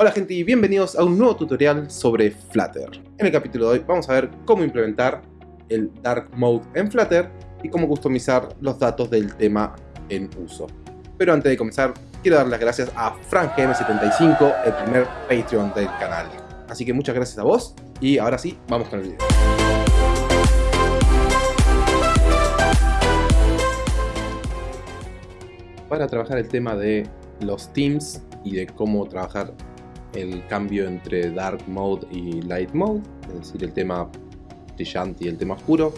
Hola gente y bienvenidos a un nuevo tutorial sobre Flutter. En el capítulo de hoy vamos a ver cómo implementar el Dark Mode en Flutter y cómo customizar los datos del tema en uso. Pero antes de comenzar, quiero dar las gracias a FrankGM75, el primer Patreon del canal. Así que muchas gracias a vos y ahora sí, vamos con el video. Para trabajar el tema de los teams y de cómo trabajar el cambio entre Dark Mode y Light Mode, es decir, el tema brillante y el tema oscuro.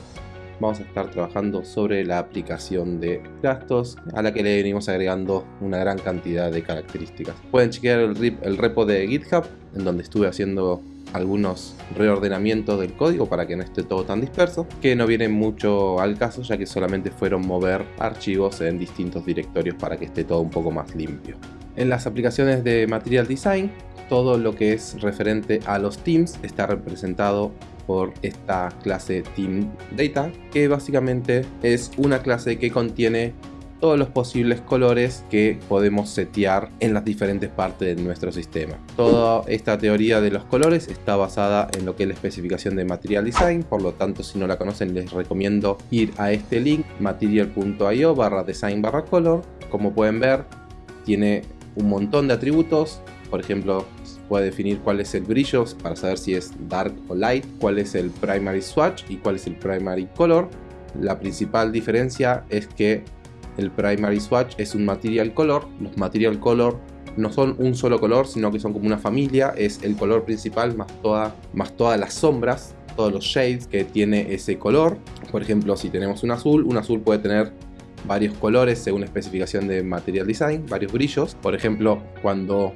Vamos a estar trabajando sobre la aplicación de gastos a la que le venimos agregando una gran cantidad de características. Pueden chequear el, repo de GitHub, en donde estuve haciendo algunos reordenamientos del código para que no esté todo tan disperso, que no viene mucho al caso ya que solamente fueron mover archivos en distintos directorios para que esté todo un poco más limpio. En las aplicaciones de Material Design todo lo que es referente a los teams está representado por esta clase Team Data, que básicamente es una clase que contiene todos los posibles colores que podemos setear en las diferentes partes de nuestro sistema. Toda esta teoría de los colores está basada en lo que es la especificación de Material Design, por lo tanto si no la conocen les recomiendo ir a este link material.io barra design barra color. Como pueden ver tiene un montón de atributos, por ejemplo puede definir cuál es el brillo para saber si es dark o light, cuál es el primary swatch y cuál es el primary color. La principal diferencia es que el primary swatch es un material color, los material color no son un solo color, sino que son como una familia, es el color principal más, toda, más todas las sombras, todos los shades que tiene ese color. Por ejemplo, si tenemos un azul, un azul puede tener varios colores según especificación de Material Design, varios brillos. Por ejemplo, cuando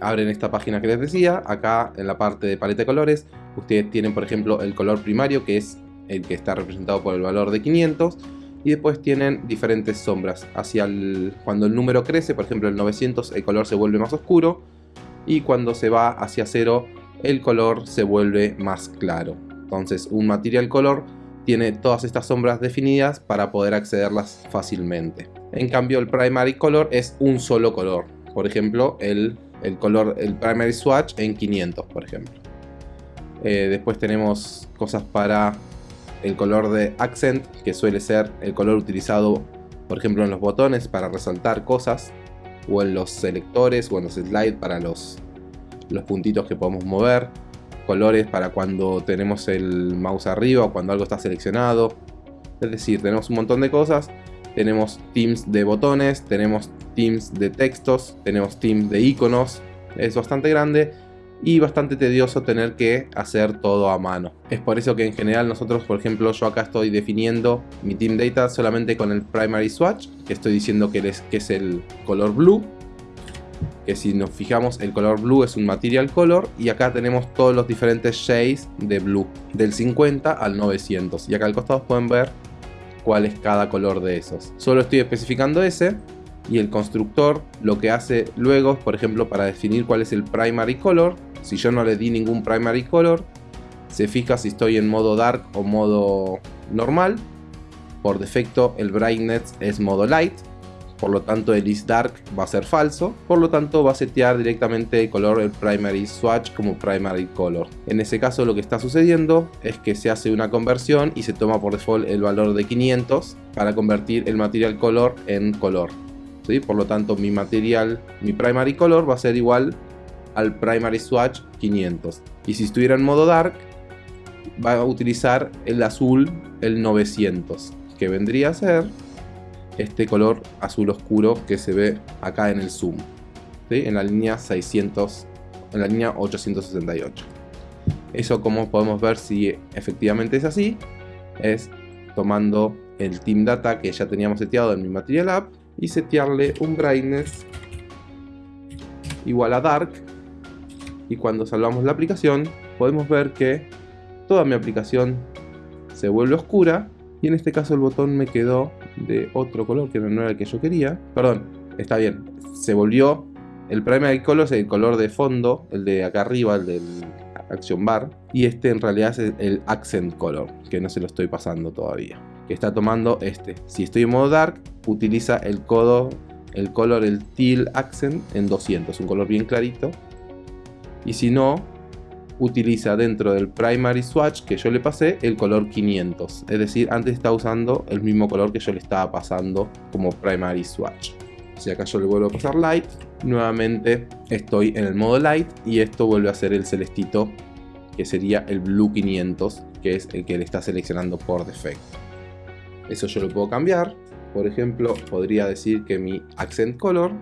abren esta página que les decía, acá en la parte de paleta de colores, ustedes tienen por ejemplo el color primario que es el que está representado por el valor de 500 y después tienen diferentes sombras. Hacia el, cuando el número crece, por ejemplo el 900, el color se vuelve más oscuro y cuando se va hacia 0, el color se vuelve más claro. Entonces un material color tiene todas estas sombras definidas para poder accederlas fácilmente. En cambio el primary color es un solo color. Por ejemplo el el color, el primary swatch en 500, por ejemplo. Eh, después tenemos cosas para el color de accent, que suele ser el color utilizado, por ejemplo, en los botones para resaltar cosas, o en los selectores, o en los slides para los, los puntitos que podemos mover, colores para cuando tenemos el mouse arriba o cuando algo está seleccionado. Es decir, tenemos un montón de cosas. Tenemos teams de botones, tenemos teams de textos, tenemos teams de iconos, es bastante grande y bastante tedioso tener que hacer todo a mano. Es por eso que en general nosotros, por ejemplo, yo acá estoy definiendo mi team data solamente con el primary swatch, que estoy diciendo que es, que es el color blue, que si nos fijamos el color blue es un material color y acá tenemos todos los diferentes shades de blue, del 50 al 900 y acá al costado pueden ver cuál es cada color de esos. Solo estoy especificando ese y el constructor lo que hace luego, por ejemplo, para definir cuál es el primary color, si yo no le di ningún primary color, se fija si estoy en modo dark o modo normal. Por defecto el brightness es modo light, por lo tanto el is dark va a ser falso, por lo tanto va a setear directamente el color el primary swatch como primary color. En ese caso lo que está sucediendo es que se hace una conversión y se toma por default el valor de 500 para convertir el material color en color. Por lo tanto, mi material, mi primary color va a ser igual al primary swatch 500. Y si estuviera en modo dark, va a utilizar el azul, el 900, que vendría a ser este color azul oscuro que se ve acá en el zoom, en la línea 600, en la línea 868. Eso como podemos ver si efectivamente es así, es tomando el team data que ya teníamos seteado en mi material app y setearle un brightness igual a dark y cuando salvamos la aplicación podemos ver que toda mi aplicación se vuelve oscura y en este caso el botón me quedó de otro color que no era el que yo quería. Perdón, está bien, se volvió el primary color es el color de fondo, el de acá arriba, el del action bar. Y este en realidad es el accent color que no se lo estoy pasando todavía. Que está tomando este. Si estoy en modo dark, utiliza el codo, el color, el teal accent en 200, un color bien clarito. Y si no, utiliza dentro del primary swatch que yo le pasé el color 500. Es decir, antes estaba usando el mismo color que yo le estaba pasando como primary swatch. Si acá yo le vuelvo a pasar light, nuevamente estoy en el modo light y esto vuelve a ser el celestito que sería el blue 500 que es el que le está seleccionando por defecto. Eso yo lo puedo cambiar. Por ejemplo, podría decir que mi accent color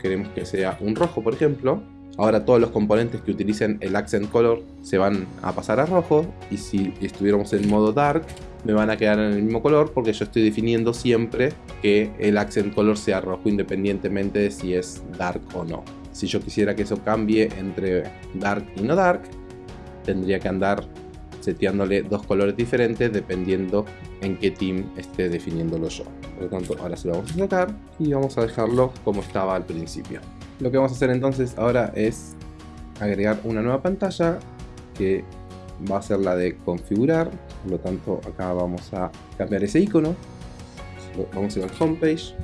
queremos que sea un rojo, por ejemplo. Ahora todos los componentes que utilicen el accent color se van a pasar a rojo y si estuviéramos en modo dark me van a quedar en el mismo color porque yo estoy definiendo siempre que el accent color sea rojo independientemente de si es dark o no. Si yo quisiera que eso cambie entre dark y no dark, tendría que andar seteándole dos colores diferentes dependiendo en qué team esté definiéndolo yo. Por lo tanto, ahora se lo vamos a sacar y vamos a dejarlo como estaba al principio. Lo que vamos a hacer entonces ahora es agregar una nueva pantalla que va a ser la de configurar. Por lo tanto, acá vamos a cambiar ese icono. Vamos a ir al homepage.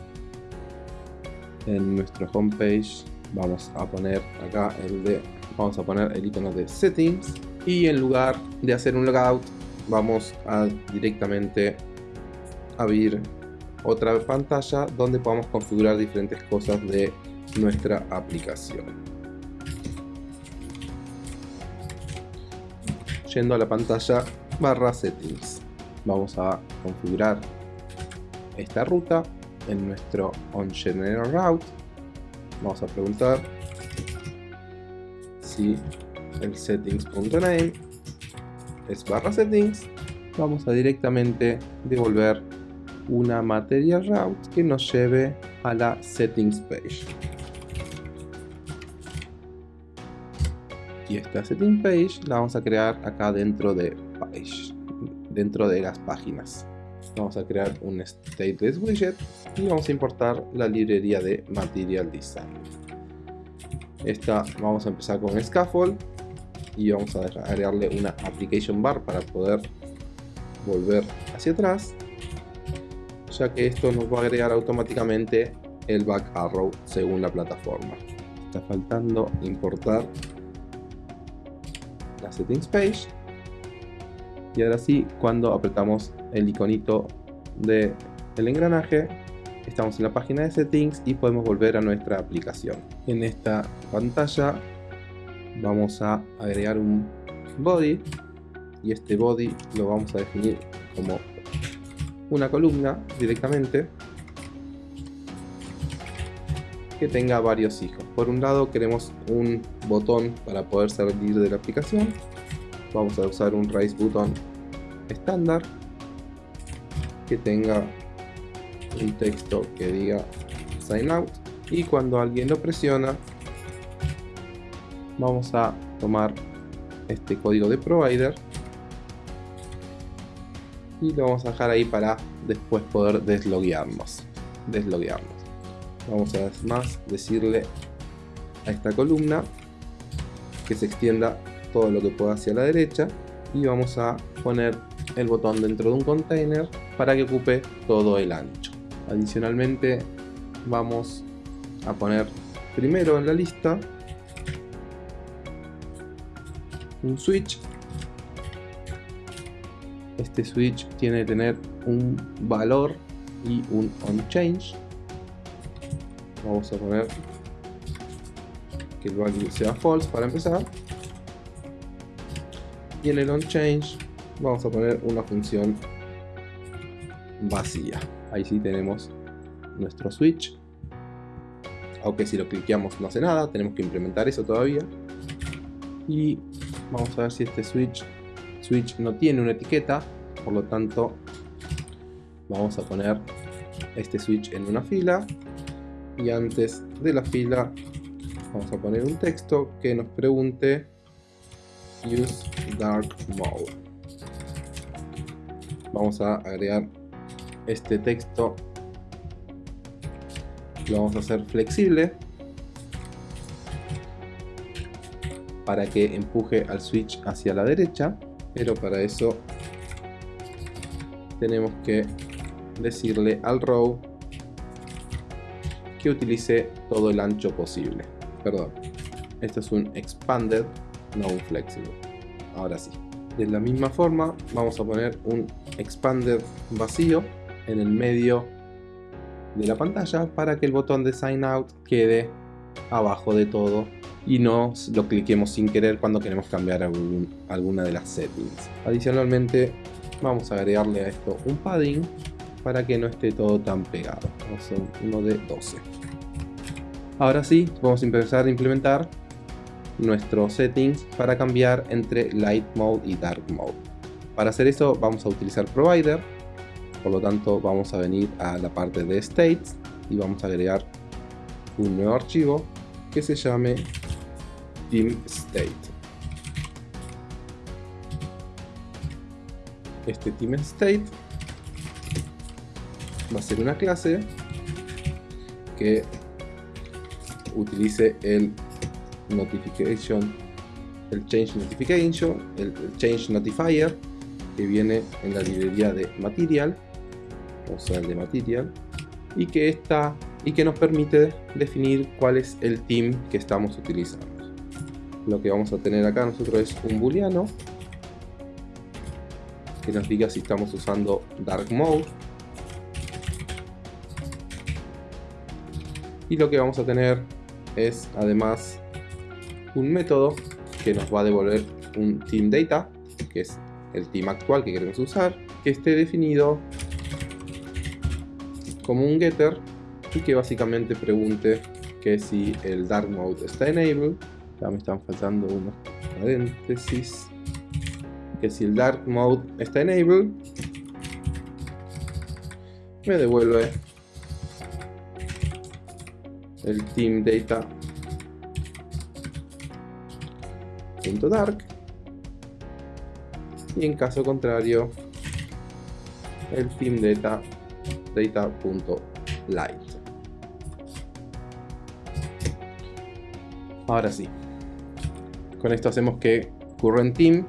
En nuestro homepage vamos a poner acá el de vamos a poner el icono de settings y en lugar de hacer un logout vamos a directamente abrir otra pantalla donde podamos configurar diferentes cosas de nuestra aplicación. Yendo a la pantalla barra settings vamos a configurar esta ruta en nuestro on general route. Vamos a preguntar si el settings.name es barra settings, vamos a directamente devolver una material route que nos lleve a la settings page. Y esta settings page la vamos a crear acá dentro de page, dentro de las páginas. Vamos a crear un stateless widget y vamos a importar la librería de material design. Esta vamos a empezar con scaffold y vamos a agregarle una application bar para poder volver hacia atrás ya que esto nos va a agregar automáticamente el back arrow según la plataforma está faltando importar la settings page y ahora sí cuando apretamos el iconito del el engranaje estamos en la página de settings y podemos volver a nuestra aplicación en esta pantalla vamos a agregar un body y este body lo vamos a definir como una columna directamente que tenga varios hijos. Por un lado queremos un botón para poder salir de la aplicación. Vamos a usar un raise button estándar que tenga un texto que diga sign out y cuando alguien lo presiona vamos a tomar este código de provider y lo vamos a dejar ahí para después poder desloguearnos desloguearnos vamos a más decirle a esta columna que se extienda todo lo que pueda hacia la derecha y vamos a poner el botón dentro de un container para que ocupe todo el ancho. Adicionalmente vamos a poner primero en la lista un switch. Este switch tiene que tener un valor y un on change vamos a poner que el value sea false para empezar. Y en el on change vamos a poner una función vacía. Ahí sí tenemos nuestro switch. Aunque si lo cliqueamos no hace nada tenemos que implementar eso todavía. Y vamos a ver si este switch switch no tiene una etiqueta. Por lo tanto vamos a poner este switch en una fila. Y antes de la fila vamos a poner un texto que nos pregunte use dark mode. Vamos a agregar este texto. Lo vamos a hacer flexible para que empuje al switch hacia la derecha pero para eso tenemos que decirle al row que utilice todo el ancho posible perdón Esto es un expanded, no un flexible. Ahora sí. De la misma forma vamos a poner un expanded vacío en el medio de la pantalla para que el botón de sign out quede abajo de todo y no lo cliquemos sin querer cuando queremos cambiar alguna de las settings. Adicionalmente vamos a agregarle a esto un padding para que no esté todo tan pegado. Vamos a uno de 12. Ahora sí, vamos a empezar a implementar nuestros settings para cambiar entre Light Mode y Dark Mode. Para hacer eso vamos a utilizar Provider, por lo tanto vamos a venir a la parte de States y vamos a agregar un nuevo archivo que se llame Team State. Este Team State va a ser una clase que utilice el notification, el change notification, el, change notifier que viene en la librería de material, o sea, de material, y que está y que nos permite definir cuál es el team que estamos utilizando. Lo que vamos a tener acá nosotros es un booleano que nos diga si estamos usando dark mode y lo que vamos a tener es además un método que nos va a devolver un team data que es el team actual que queremos usar que esté definido como un getter y que básicamente pregunte que si el dark mode está enabled. Ya me están faltando unos paréntesis. Que si el dark mode está enabled me devuelve el team data dark y en caso contrario el team data data.light ahora sí con esto hacemos que current team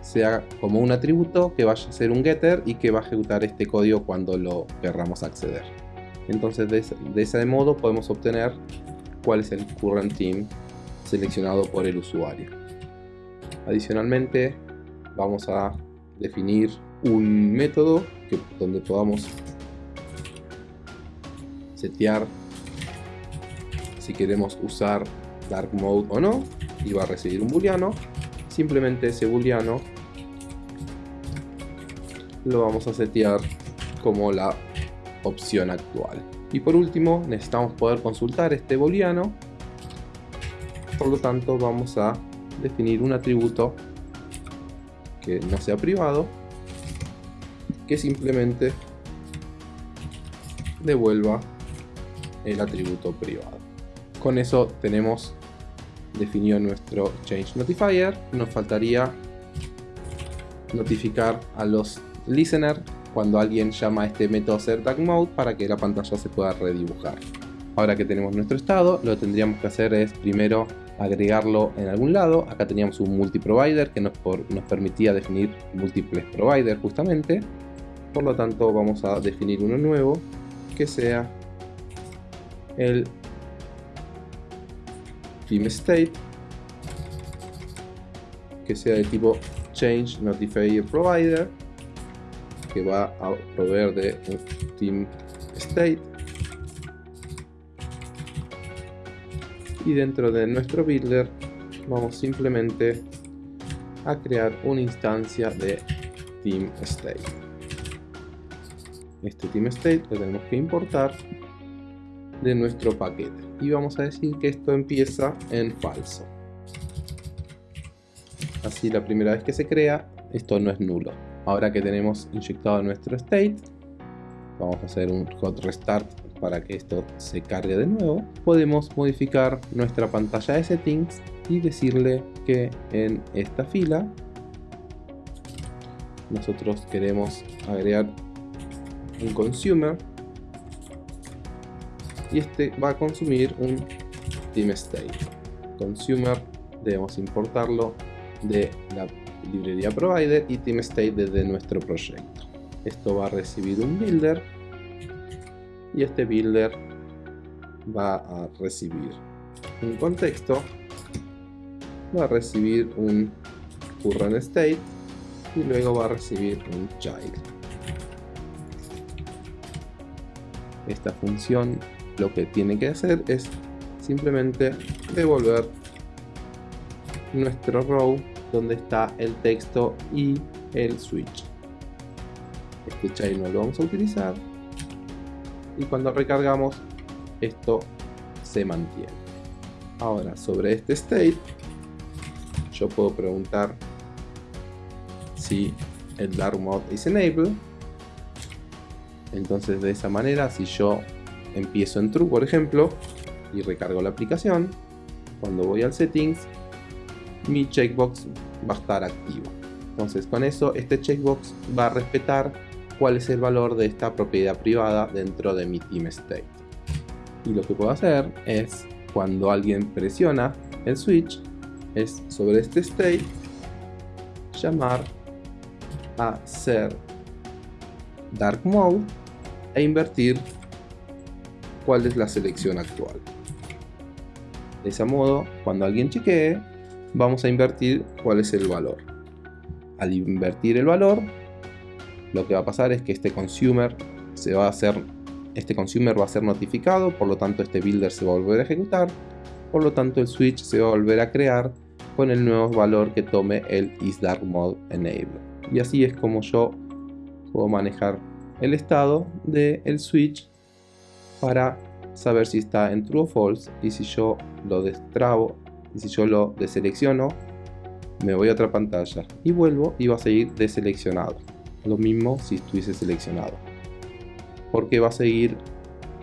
sea como un atributo que vaya a ser un getter y que va a ejecutar este código cuando lo querramos acceder entonces de ese, modo podemos obtener cuál es el current team seleccionado por el usuario. Adicionalmente vamos a definir un método donde podamos setear si queremos usar dark mode o no y va a recibir un booleano simplemente ese booleano lo vamos a setear como la opción actual. Y por último, necesitamos poder consultar este booleano. Por lo tanto, vamos a definir un atributo que no sea privado, que simplemente devuelva el atributo privado. Con eso tenemos definido nuestro change notifier. Nos faltaría notificar a los listener cuando alguien llama a este método mode para que la pantalla se pueda redibujar. Ahora que tenemos nuestro estado, lo que tendríamos que hacer es primero agregarlo en algún lado. Acá teníamos un multiprovider que nos, nos permitía definir múltiples providers justamente. Por lo tanto vamos a definir uno nuevo que sea el team state que sea de tipo change notifier que va a proveer de team state. Y dentro de nuestro builder vamos simplemente a crear una instancia de team state. Este team state lo tenemos que importar de nuestro paquete. Y vamos a decir que esto empieza en falso. Así la primera vez que se crea esto no es nulo Ahora que tenemos inyectado nuestro state, vamos a hacer un hot restart para que esto se cargue de nuevo. Podemos modificar nuestra pantalla de settings y decirle que en esta fila nosotros queremos agregar un consumer y este va a consumir un team state consumer debemos importarlo de la librería provider y team state desde nuestro proyecto. Esto va a recibir un builder y este builder va a recibir un contexto va a recibir un current state y luego va a recibir un child. Esta función lo que tiene que hacer es simplemente devolver nuestro row donde está el texto y el switch. Este child no lo vamos a utilizar y cuando recargamos esto se mantiene. Ahora sobre este state yo puedo preguntar si el dark mode is enable entonces de esa manera si yo empiezo en true por ejemplo y recargo la aplicación cuando voy al settings mi checkbox va a estar activo entonces con eso este checkbox va a respetar cuál es el valor de esta propiedad privada dentro de mi team state y lo que puedo hacer es cuando alguien presiona el switch es sobre este state llamar a ser dark mode e invertir cuál es la selección actual. De ese modo, cuando alguien chequee, vamos a invertir cuál es el valor. Al invertir el valor, lo que va a pasar es que este consumer se va a hacer este consumer va a ser notificado, por lo tanto este builder se va a volver a ejecutar, por lo tanto el switch se va a volver a crear con el nuevo valor que tome el isDarkMode enable. Y así es como yo puedo manejar el estado del switch para saber si está en true o false y si yo lo destrabo y si yo lo deselecciono me voy a otra pantalla y vuelvo y va a seguir deseleccionado. Lo mismo si estuviese seleccionado. Porque va a seguir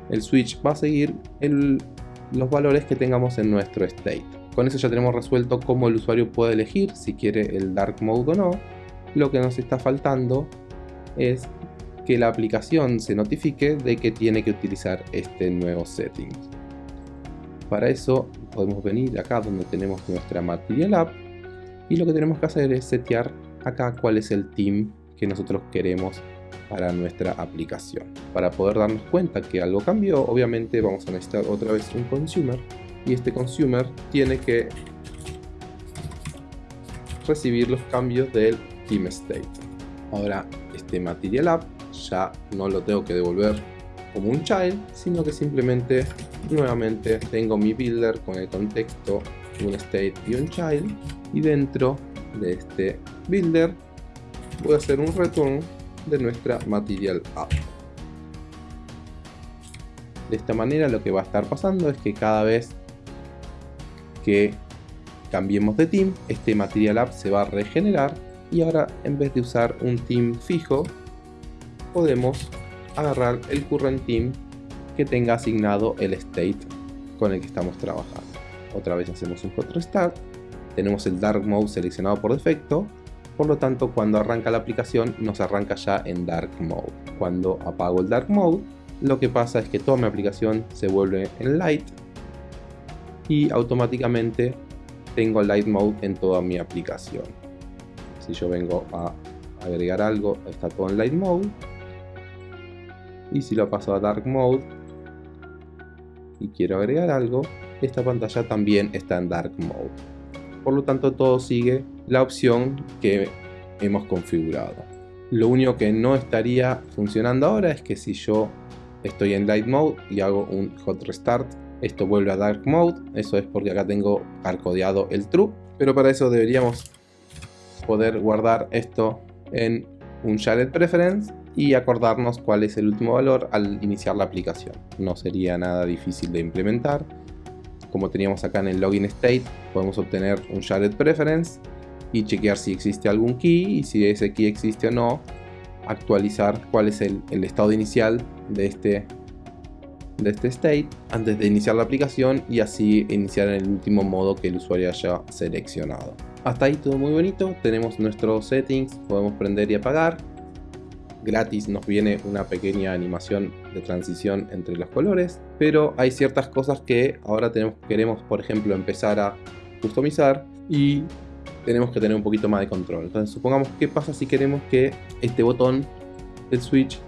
el switch va a seguir los valores que tengamos en nuestro state. Con eso ya tenemos resuelto cómo el usuario puede elegir si quiere el dark mode o no. Lo que nos está faltando es que la aplicación se notifique de que tiene que utilizar este nuevo setting. Para eso podemos venir acá donde tenemos nuestra Material App y lo que tenemos que hacer es setear acá cuál es el team que nosotros queremos para nuestra aplicación. Para poder darnos cuenta que algo cambió, obviamente vamos a necesitar otra vez un consumer y este consumer tiene que recibir los cambios del team state. Ahora este Material App ya no lo tengo que devolver como un child, sino que simplemente nuevamente tengo mi builder con el contexto, un state y un child y dentro de este builder voy a hacer un return de nuestra material app. De esta manera lo que va a estar pasando es que cada vez que cambiemos de team, este material app se va a regenerar y ahora en vez de usar un team fijo podemos agarrar el current team que tenga asignado el state con el que estamos trabajando. Otra vez hacemos un hot restart, tenemos el dark mode seleccionado por defecto, por lo tanto cuando arranca la aplicación nos arranca ya en dark mode. Cuando apago el dark mode, lo que pasa es que toda mi aplicación se vuelve en light y automáticamente tengo light mode en toda mi aplicación. Si yo vengo a agregar algo, está todo en light mode y si lo paso a Dark Mode y quiero agregar algo, esta pantalla también está en Dark Mode. Por lo tanto todo sigue la opción que hemos configurado. Lo único que no estaría funcionando ahora es que si yo estoy en Light Mode y hago un Hot Restart, esto vuelve a Dark Mode. Eso es porque acá tengo arcodeado el True. Pero para eso deberíamos poder guardar esto en un Shared Preference y acordarnos cuál es el último valor al iniciar la aplicación. No sería nada difícil de implementar. Como teníamos acá en el login state, podemos obtener un shared preference y chequear si existe algún key y si ese key existe o no, actualizar cuál es el, estado inicial de este, de este state antes de iniciar la aplicación y así iniciar en el último modo que el usuario haya seleccionado. Hasta ahí todo muy bonito, tenemos nuestros settings, podemos prender y apagar, gratis nos viene una pequeña animación de transición entre los colores, pero hay ciertas cosas que ahora tenemos, queremos, por ejemplo, empezar a customizar y tenemos que tener un poquito más de control. Entonces, supongamos qué pasa si queremos que este botón del switch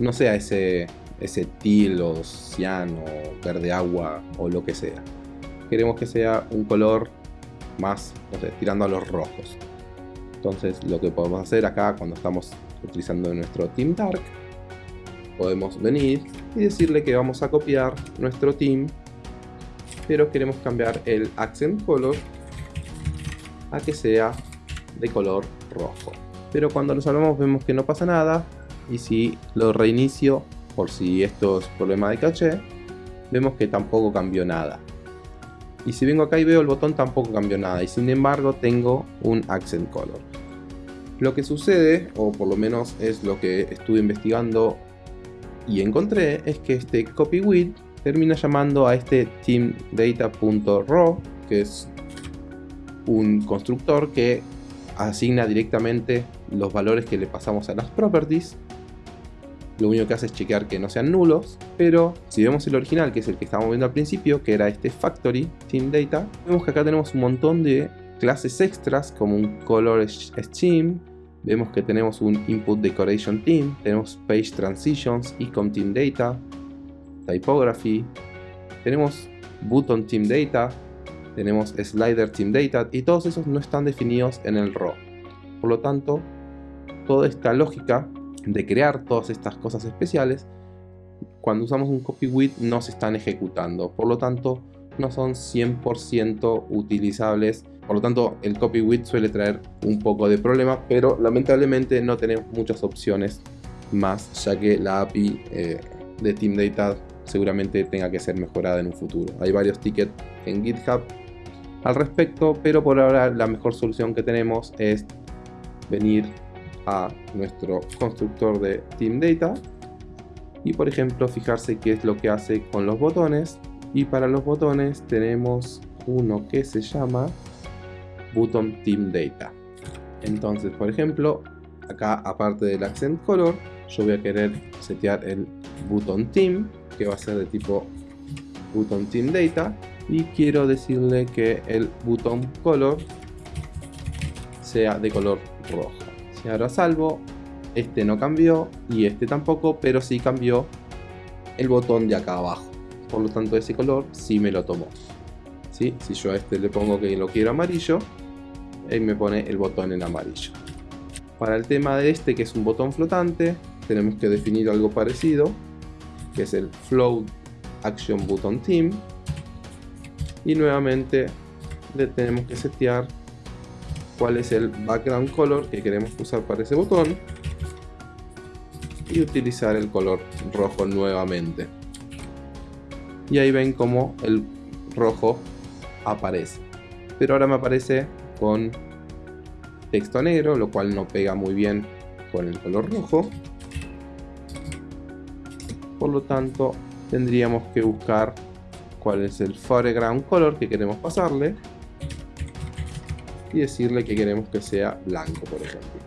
no sea ese, ese teal o cian o verde agua o lo que sea. Queremos que sea un color más, no sé, tirando a los rojos. Entonces lo que podemos hacer acá cuando estamos utilizando nuestro Team Dark, podemos venir y decirle que vamos a copiar nuestro team, pero queremos cambiar el accent color a que sea de color rojo. Pero cuando lo salvamos vemos que no pasa nada y si lo reinicio por si esto es problema de caché, vemos que tampoco cambió nada. Y si vengo acá y veo el botón tampoco cambió nada y sin embargo tengo un accent color. Lo que sucede, o por lo menos es lo que estuve investigando y encontré, es que este copy with termina llamando a este teamdata.raw, que es un constructor que asigna directamente los valores que le pasamos a las properties. Lo único que hace es chequear que no sean nulos, pero si vemos el original, que es el que estábamos viendo al principio, que era este factory team data, vemos que acá tenemos un montón de clases extras como un color scheme, vemos que tenemos un input decoration team, tenemos page transitions, ecom team data, typography, tenemos button team data, tenemos slider team data y todos esos no están definidos en el raw. Por lo tanto, toda esta lógica de crear todas estas cosas especiales, cuando usamos un copy with no se están ejecutando, por lo tanto no son 100% utilizables, por lo tanto el copy with suele traer un poco de problema, pero lamentablemente no tenemos muchas opciones más, ya que la API eh, de Team Data seguramente tenga que ser mejorada en un futuro. Hay varios tickets en GitHub al respecto, pero por ahora la mejor solución que tenemos es venir a nuestro constructor de Team Data y por ejemplo fijarse qué es lo que hace con los botones y para los botones tenemos uno que se llama Button Team Data entonces por ejemplo acá aparte del accent color yo voy a querer setear el button team que va a ser de tipo button team data y quiero decirle que el button color sea de color rojo y ahora salvo, este no cambió y este tampoco, pero sí cambió el botón de acá abajo. Por lo tanto ese color sí me lo tomó. ¿Sí? Si yo a este le pongo que lo quiero amarillo, él me pone el botón en amarillo. Para el tema de este, que es un botón flotante, tenemos que definir algo parecido, que es el Float Action Button Team. Y nuevamente le tenemos que setear cuál es el background color que queremos usar para ese botón y utilizar el color rojo nuevamente y ahí ven como el rojo aparece pero ahora me aparece con texto negro lo cual no pega muy bien con el color rojo por lo tanto tendríamos que buscar cuál es el foreground color que queremos pasarle y decirle que queremos que sea blanco, por ejemplo.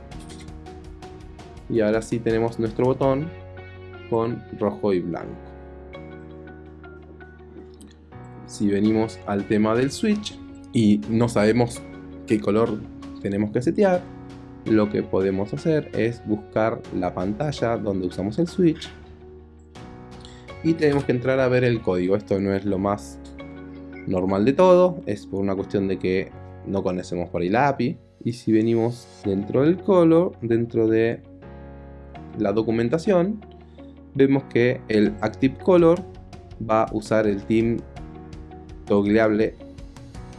Y ahora sí tenemos nuestro botón con rojo y blanco. Si venimos al tema del switch y no sabemos qué color tenemos que setear, lo que podemos hacer es buscar la pantalla donde usamos el switch y tenemos que entrar a ver el código. Esto no es lo más normal de todo, es por una cuestión de que no conocemos por ahí la API. Y si venimos dentro del color, dentro de la documentación, vemos que el Active Color va a usar el team toggleable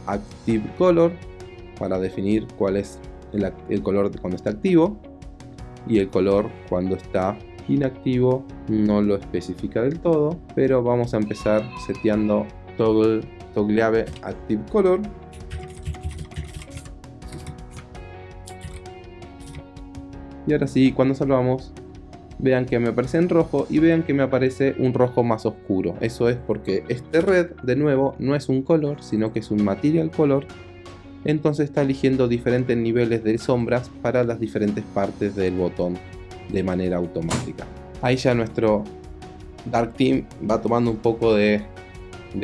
Active Color para definir cuál es el, color cuando está activo y el color cuando está inactivo no lo especifica del todo pero vamos a empezar seteando toggle toggleable active color Y ahora sí, cuando salvamos, vean que me aparece en rojo y vean que me aparece un rojo más oscuro. Eso es porque este red, de nuevo, no es un color, sino que es un material color. Entonces está eligiendo diferentes niveles de sombras para las diferentes partes del botón de manera automática. Ahí ya nuestro Dark Team va tomando un poco de,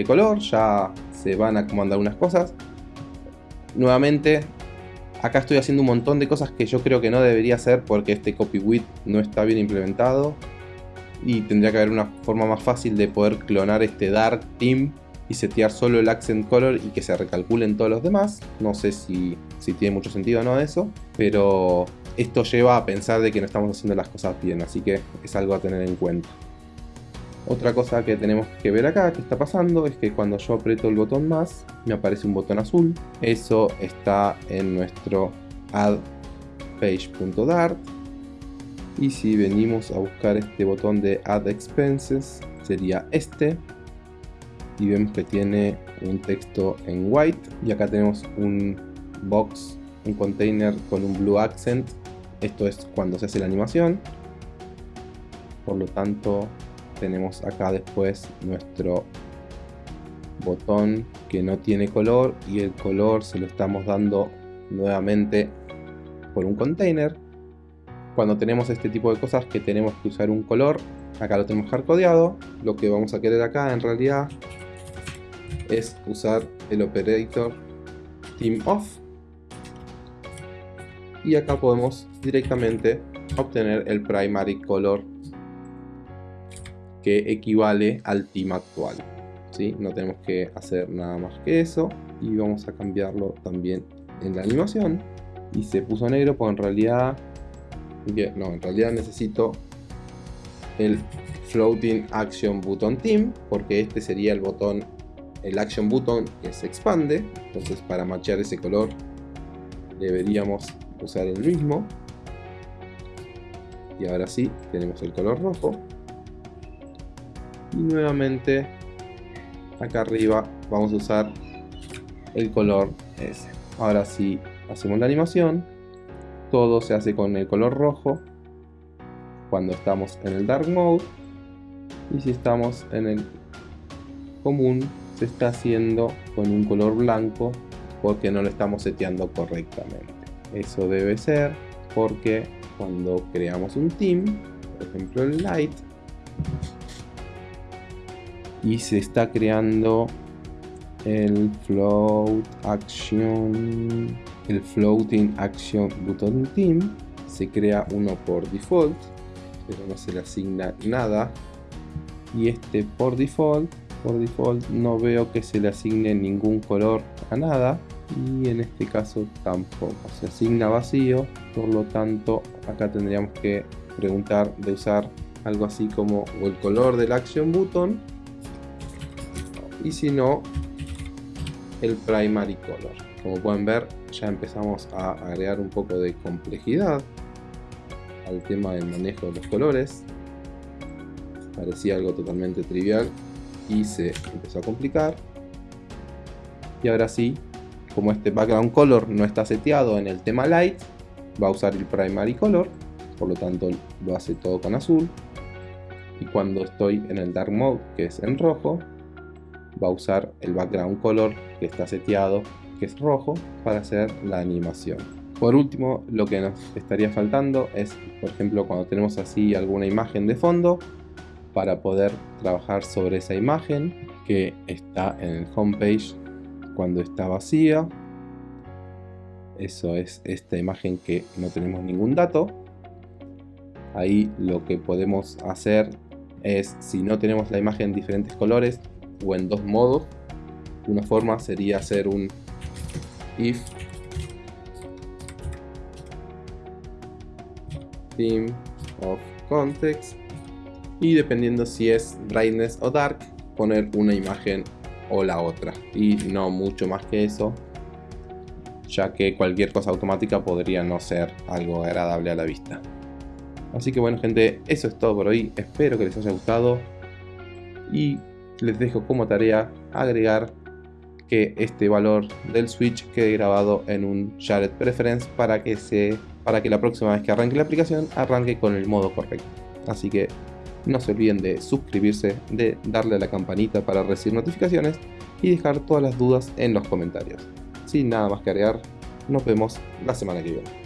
color, ya se van a comandar unas cosas. Nuevamente Acá estoy haciendo un montón de cosas que yo creo que no debería hacer porque este copy with no está bien implementado. Y tendría que haber una forma más fácil de poder clonar este Dark Team y setear solo el accent color y que se recalculen todos los demás. No sé si, si tiene mucho sentido o no eso, pero esto lleva a pensar de que no estamos haciendo las cosas bien, así que es algo a tener en cuenta. Otra cosa que tenemos que ver acá, que está pasando, es que cuando yo aprieto el botón más, me aparece un botón azul. Eso está en nuestro add page.dart. Y si venimos a buscar este botón de add expenses, sería este. Y vemos que tiene un texto en white. Y acá tenemos un box, un container con un blue accent. Esto es cuando se hace la animación. Por lo tanto, tenemos acá después nuestro botón que no tiene color y el color se lo estamos dando nuevamente por un container cuando tenemos este tipo de cosas que tenemos que usar un color acá lo tenemos hardcodeado lo que vamos a querer acá en realidad es usar el operator team off y acá podemos directamente obtener el primary color que equivale al team actual. ¿sí? No tenemos que hacer nada más que eso y vamos a cambiarlo también en la animación. Y se puso negro, pues en realidad, no, en realidad necesito el floating action button team porque este sería el botón el action button se expande. Entonces para machar ese color deberíamos usar el mismo. Y ahora sí tenemos el color rojo. Y nuevamente acá arriba vamos a usar el color ese. Ahora si hacemos la animación. Todo se hace con el color rojo cuando estamos en el dark mode. Y si estamos en el común se está haciendo con un color blanco porque no lo estamos seteando correctamente. Eso debe ser porque cuando creamos un team por ejemplo el light y se está creando el float action el floating action button team se crea uno por default pero no se le asigna nada y este por default por default no veo que se le asigne ningún color a nada y en este caso tampoco. Se asigna vacío por lo tanto acá tendríamos que preguntar de usar algo así como el color del action button y si no el primary color. Como pueden ver ya empezamos a agregar un poco de complejidad al tema del manejo de los colores. Parecía algo totalmente trivial y se empezó a complicar y ahora sí como este background color no está seteado en el tema light va a usar el primary color por lo tanto lo hace todo con azul y cuando estoy en el dark mode que es en rojo va a usar el background color que está seteado, que es rojo, para hacer la animación. Por último, lo que nos estaría faltando es, por ejemplo, cuando tenemos así alguna imagen de fondo, para poder trabajar sobre esa imagen que está en el homepage cuando está vacía. Eso es esta imagen que no tenemos ningún dato. Ahí lo que podemos hacer es, si no tenemos la imagen en diferentes colores, o en dos modos. Una forma sería hacer un if theme of context y dependiendo si es brightness o dark poner una imagen o la otra. Y no mucho más que eso ya que cualquier cosa automática podría no ser algo agradable a la vista. Así que bueno gente eso es todo por hoy. Espero que les haya gustado. Y les dejo como tarea agregar que este valor del switch quede grabado en un shared preference para que, se, para que la próxima vez que arranque la aplicación arranque con el modo correcto. Así que no se olviden de suscribirse, de darle a la campanita para recibir notificaciones y dejar todas las dudas en los comentarios. Sin nada más que agregar, nos vemos la semana que viene.